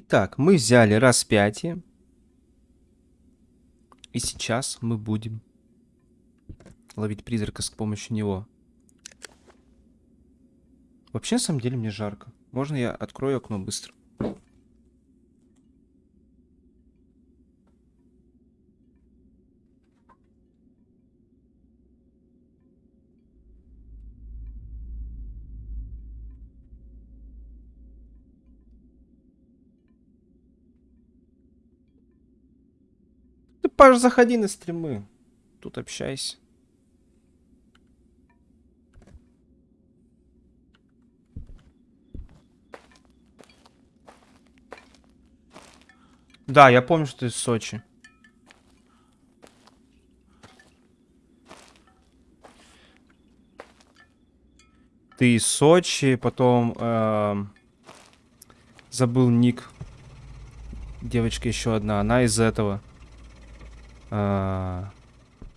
Итак, мы взяли распятие. И сейчас мы будем ловить призрака с помощью него. Вообще, на самом деле, мне жарко. Можно я открою окно быстро? Паш, заходи на стримы. Тут общайся. Да, я помню, что ты из Сочи. Ты из Сочи, потом эм, забыл ник. Девочка еще одна, она из этого. Э,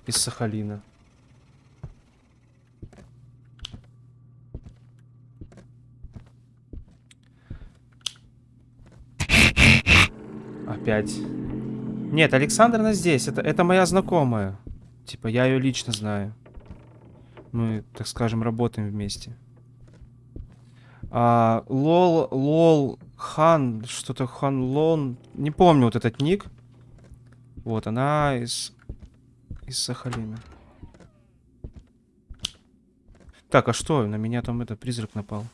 из Сахалина. Опять. Нет, Александровна здесь. Это, это моя знакомая. Типа, я ее лично знаю. Мы, так скажем, работаем вместе. А, лол, лол, хан, что-то хан лон. Не помню вот этот ник. Вот, она из... Из Сахалина. Так, а что? На меня там этот призрак напал.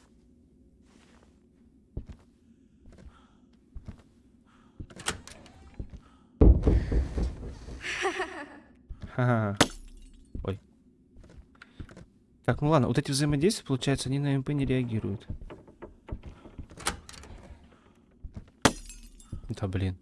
Ха-ха. Ой. Так, ну ладно, вот эти взаимодействия, получается, они на МП не реагируют. Да блин.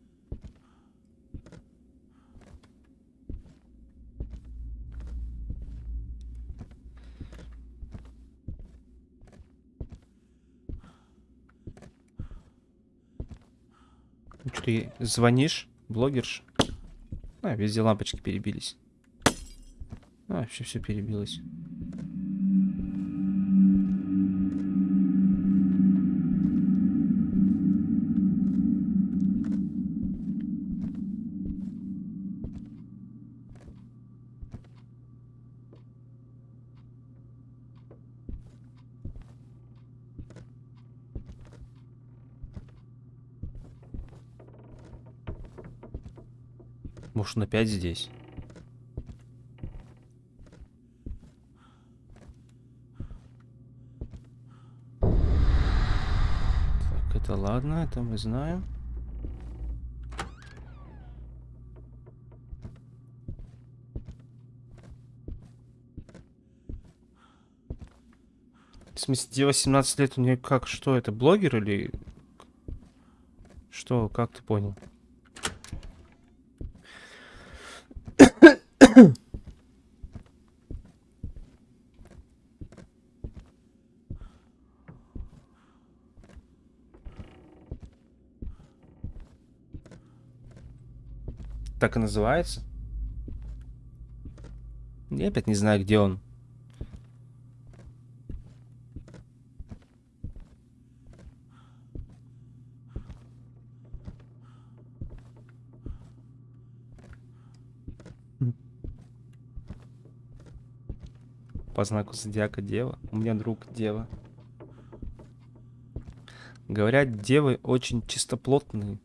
Ты звонишь? Блогерш? А, везде лампочки перебились. А, вообще все перебилось. Может, он опять здесь? Так, это ладно, это мы знаем. В смысле, где 18 лет у нее как? Что это, блогер или... Что, как ты понял? Так и называется? Я опять не знаю, где он. По знаку зодиака дева. У меня друг дева. Говорят, девы очень чистоплотные.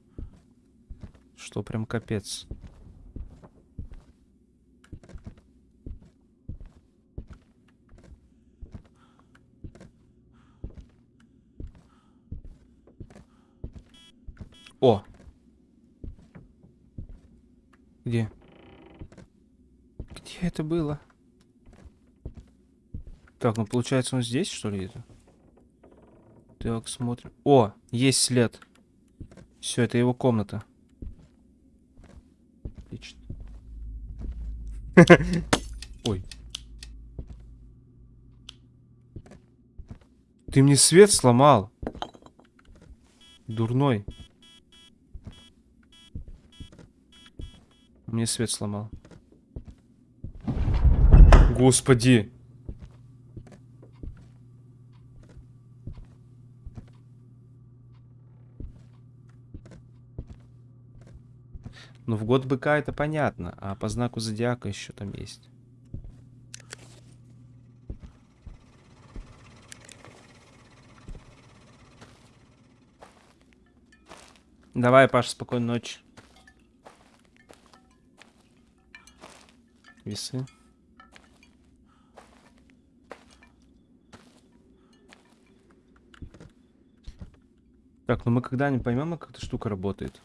Что прям капец. О! Где? Где это было? Так, ну получается он здесь, что ли, это? Так, смотрим. О, есть след. Все, это его комната. Отлично. Ой. Ты мне свет сломал. Дурной. Мне свет сломал. Господи. Ну, в год быка это понятно, а по знаку зодиака еще там есть. Давай, Паша, спокойной ночи. Весы. Так, ну мы когда-нибудь поймем, как эта штука работает.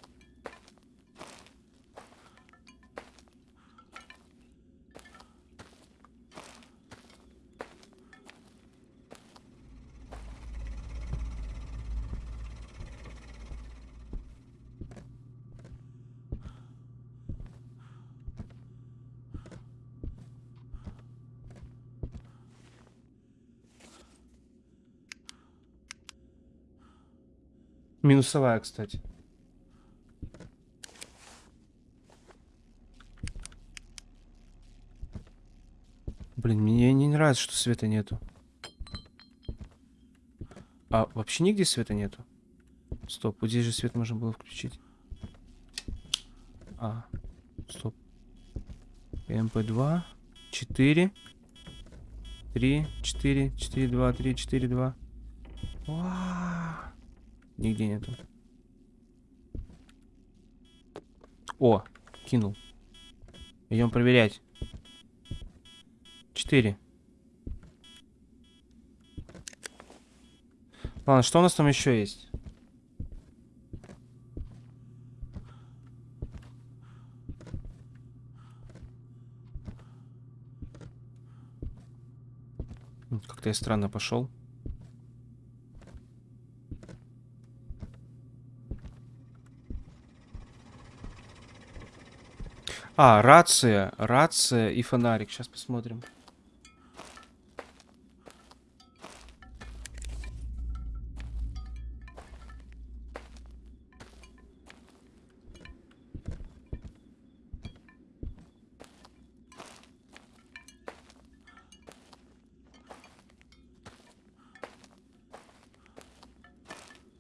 Минусовая, кстати. Блин, мне не нравится, что света нету. А вообще нигде света нету? Стоп, вот здесь же свет можно было включить. А, стоп. МП2, 4, 3, 4, 4, 2, 3, 4, 2. Вау. Нигде нету. О, кинул. Идем проверять. Четыре. Ладно, что у нас там еще есть? Как-то я странно пошел. А, рация, рация и фонарик. Сейчас посмотрим.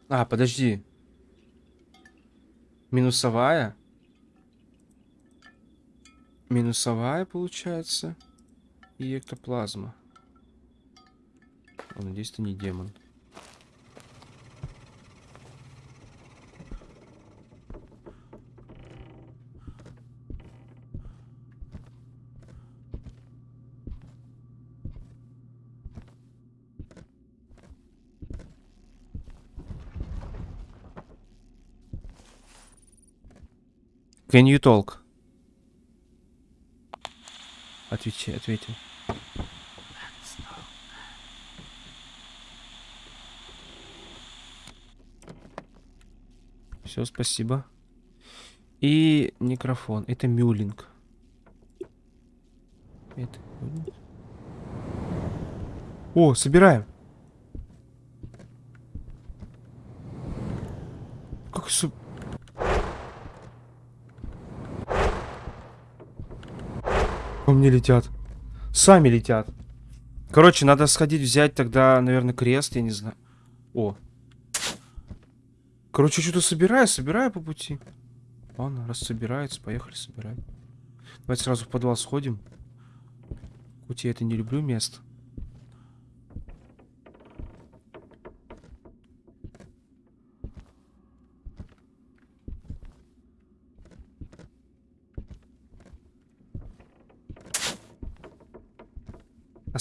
А, подожди. Минусовая? Минусовая получается. И эктоплазма. О, надеюсь, это не демон. Can you talk? Отвечи, ответил. Все, спасибо. И микрофон. Это мюлинг. Это... О, собираем. Как су... мне летят. Сами летят. Короче, надо сходить взять тогда, наверное, крест, я не знаю. О. Короче, что-то собираю, собираю по пути. Ладно, раз собирается, поехали собирать. Давайте сразу в подвал сходим. Хоть я это не люблю место.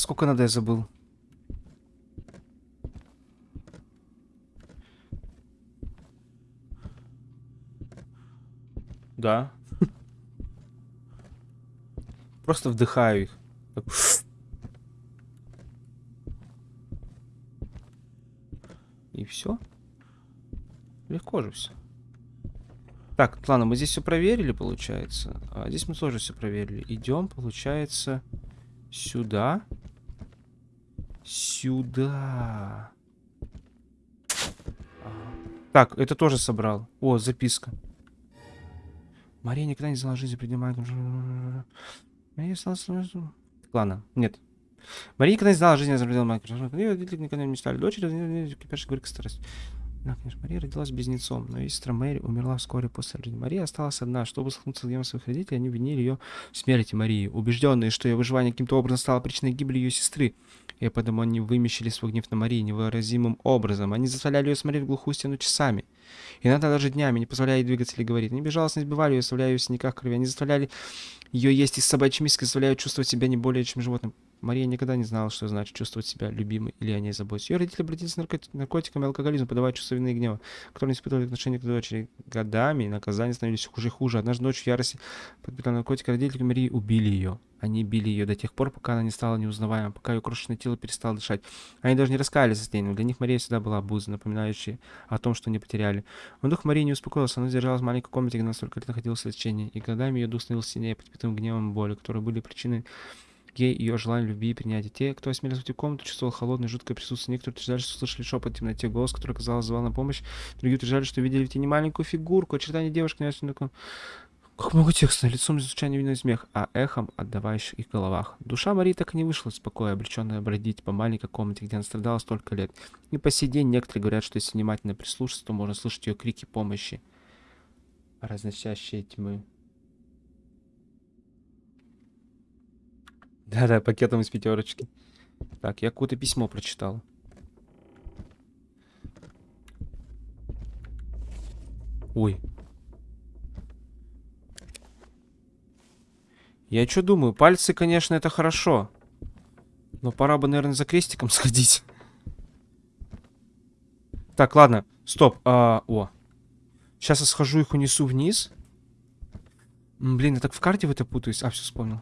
Сколько надо, я забыл. Да. Просто вдыхаю их. Так. И все. Легко же все. Так, ладно, мы здесь все проверили, получается. А здесь мы тоже все проверили. Идем, получается, сюда. Сюда. Так, это тоже собрал. О, записка. Мария никогда не знала жизни, стала... Ладно, нет. Мария никогда не знала жизни за пределами Майнкрафта. Родители никогда не стали дочерью, теперь говорит старость. Да, конечно, Мария родилась близнецом, но ее сестра Мэри умерла вскоре после рождения. Мария осталась одна. Чтобы столкнуться с гневом своих родителей, они обвинили ее в смерти Марии, убежденные, что ее выживание каким-то образом стало причиной гибели ее сестры. И поэтому они вымещили свой гнев на Марии невыразимым образом. Они заставляли ее смотреть в глухую стену часами. Иногда даже днями, не позволяя ей двигаться или говорить. Они безжалостно избивали ее, оставляя ее в синяках крови. Они заставляли ее есть из собачьей миски, заставляя чувствовать себя не более чем животным. Мария никогда не знала, что значит чувствовать себя любимой или о ней заботиться. Ее родители обратились к наркот... наркотикам и алкоголизму, подавая чувство вины и гнева, которые не испытывали отношения к дочери. Годами наказания становились хуже и хуже. Однажды ночью в ярости подпитал наркотик, родители Марии убили ее. Они били ее до тех пор, пока она не стала неузнаваемой, пока ее крошечное тело перестало дышать. Они даже не раскаялись за день, для них Мария всегда была обузой, напоминающей о том, что они потеряли. Но дух Марии не успокоился, она держалась в маленькой комнате, где на столько лет находилась в лечении, и годами ее дух становился сильнее, подпитым гневом и болью, которые были причиной ей ее желание любви и принятия. Те, кто осмелился в в комнату, чувствовал холодное, жуткое присутствие. Некоторые утверждали, что слышали шепот в темноте, голос, который, казалось, звал на помощь. Другие утверждали, что видели в тени маленькую фигурку, очертания девушки, на таком... Как много текста, лицом звучание видно смех, а эхом отдавающих их головах. Душа Марии так и не вышла из покоя, обреченная бродить по маленькой комнате, где она страдала столько лет. И по сей день некоторые говорят, что если внимательно прислушаться, то можно слышать ее крики помощи, разносящие тьмы. Да-да, пакетом из пятерочки. Так, я какое-то письмо прочитал. Ой. Я что думаю, пальцы, конечно, это хорошо. Но пора бы, наверное, за крестиком сходить. Так, ладно, стоп. А, о. Сейчас я схожу их унесу вниз. Блин, я так в карте в это путаюсь. А, все вспомнил.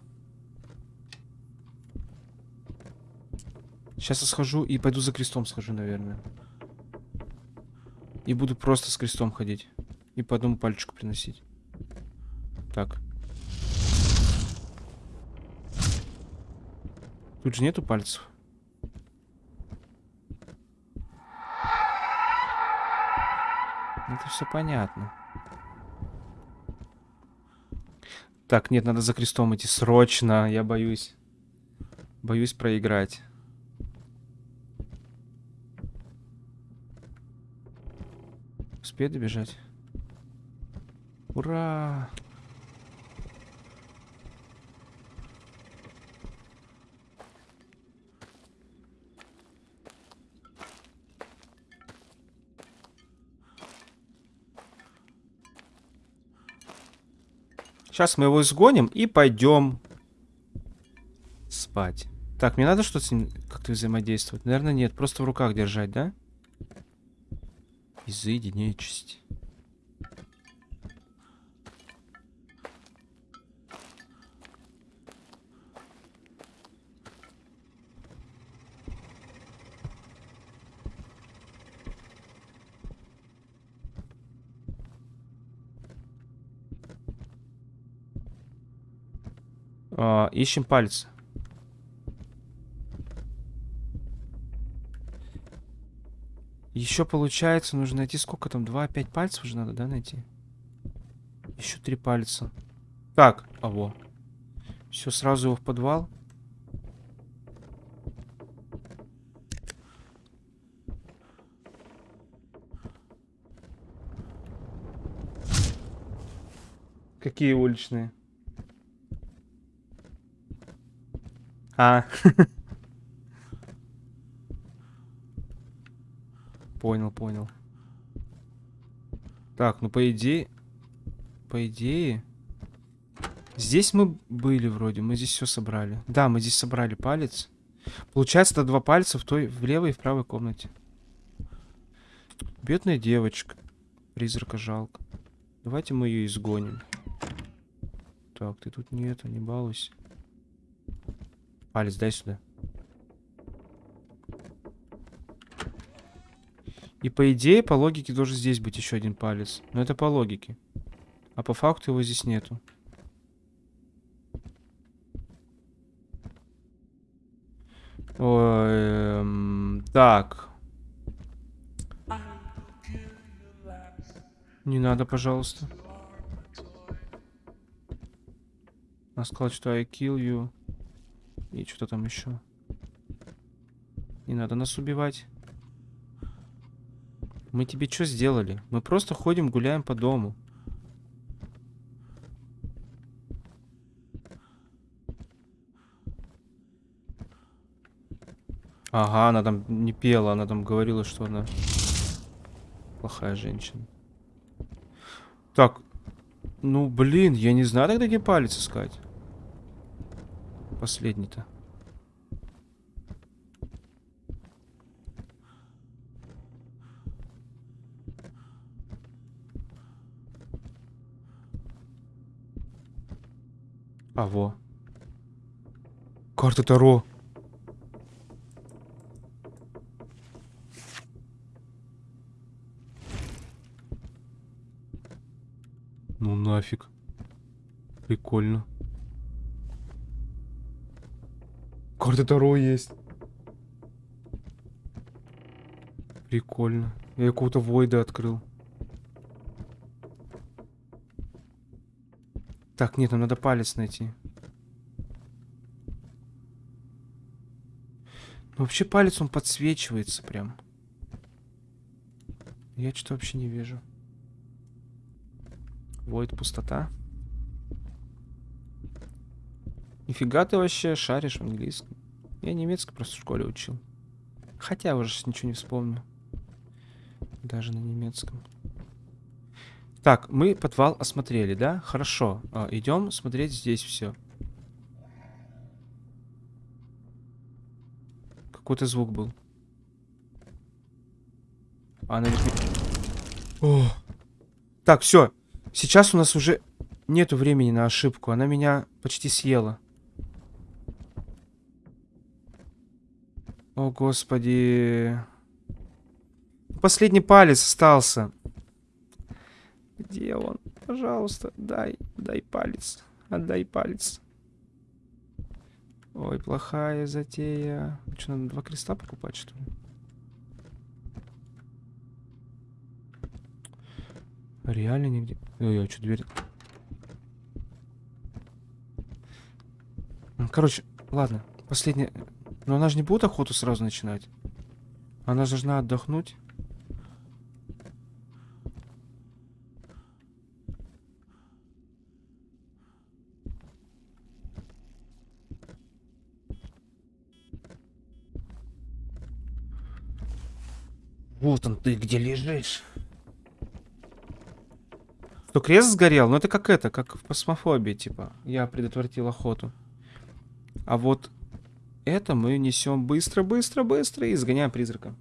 Сейчас я схожу и пойду за крестом схожу, наверное. И буду просто с крестом ходить. И по одному пальчику приносить. Так. Тут же нету пальцев. Это все понятно. Так, нет, надо за крестом идти срочно. Я боюсь. Боюсь проиграть. Успею добежать? Ура! Сейчас мы его изгоним и пойдем спать. Так, мне надо что-то с ним как-то взаимодействовать? Наверное, нет. Просто в руках держать, да? Изыди нечисть. А, ищем пальцы. Еще получается, нужно найти сколько там? Два, пять пальцев уже надо, да, найти? Еще три пальца. Так, а во. Все, сразу его в подвал. Какие уличные? А. Понял, понял. Так, ну по идее... По идее... Здесь мы были вроде, мы здесь все собрали. Да, мы здесь собрали палец. Получается, это два пальца в той, в левой и в правой комнате. Бедная девочка. Призрака жалко. Давайте мы ее изгоним. Так, ты тут нет, не балуйся. Палец дай сюда. И по идее, по логике, должен здесь быть еще один палец. Но это по логике. А по факту его здесь нету. Ой, эм, так. Не надо, пожалуйста. Она сказала, что I kill you. И что-то там еще. Не надо нас убивать. Мы тебе что сделали? Мы просто ходим, гуляем по дому. Ага, она там не пела, она там говорила, что она плохая женщина. Так, ну блин, я не знаю тогда где палец искать. Последний-то. А, во. Карта Таро. Ну нафиг. Прикольно. Карта Таро есть. Прикольно. Я какого-то Войда открыл. Так, нет, нам надо палец найти. Ну, вообще палец, он подсвечивается прям. Я что-то вообще не вижу. Войд пустота. Нифига ты вообще шаришь в английском. Я немецкий просто в школе учил. Хотя уже ничего не вспомню. Даже на немецком. Так, мы подвал осмотрели, да? Хорошо. А, идем смотреть здесь все. Какой-то звук был. А, наверное... О. Так, все. Сейчас у нас уже нету времени на ошибку. Она меня почти съела. О, господи. Последний палец остался. Где он? Пожалуйста, дай, дай палец. Отдай палец. Ой, плохая затея. Что, надо два креста покупать, что ли? Реально нигде? Ой, а что, дверь? Короче, ладно. Последняя... Но она же не будет охоту сразу начинать. Она же должна отдохнуть. Вот он ты где лежишь. Что, крест сгорел? Ну это как это, как в космофобии, типа. Я предотвратил охоту. А вот это мы несем быстро, быстро, быстро и изгоняем призрака.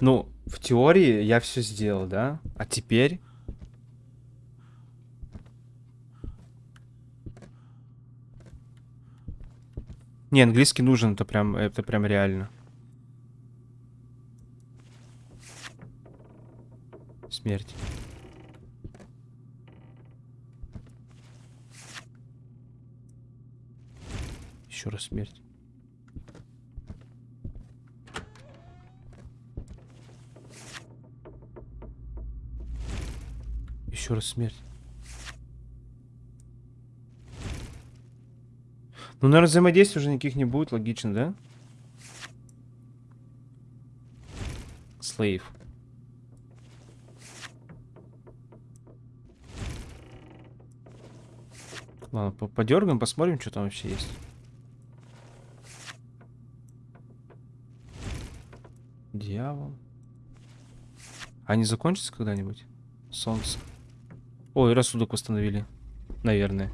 Ну, в теории я все сделал, да? А теперь... Не, английский нужен, это прям, это прям реально. Смерть. Еще раз смерть. Еще раз смерть. Ну, наверное, взаимодействия уже никаких не будет, логично, да? Слейв. Ладно, подергаем, посмотрим, что там вообще есть. Дьявол. Они закончатся когда-нибудь? Солнце. Ой, рассудок восстановили. Наверное.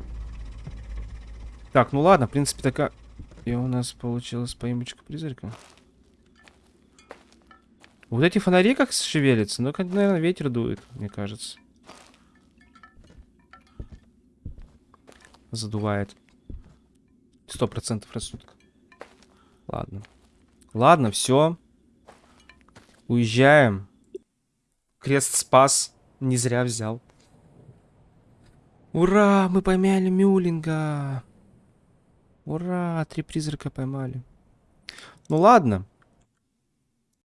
Так, ну ладно, в принципе, такая... И у нас получилась поимочка призрака. Вот эти фонари как шевелятся. Ну, как, наверное, ветер дует, мне кажется. Задувает. Сто процентов рассудка. Ладно. Ладно, все. Уезжаем. Крест спас. Не зря взял. Ура, мы поймали Мюлинга. Ура, три призрака поймали. Ну ладно.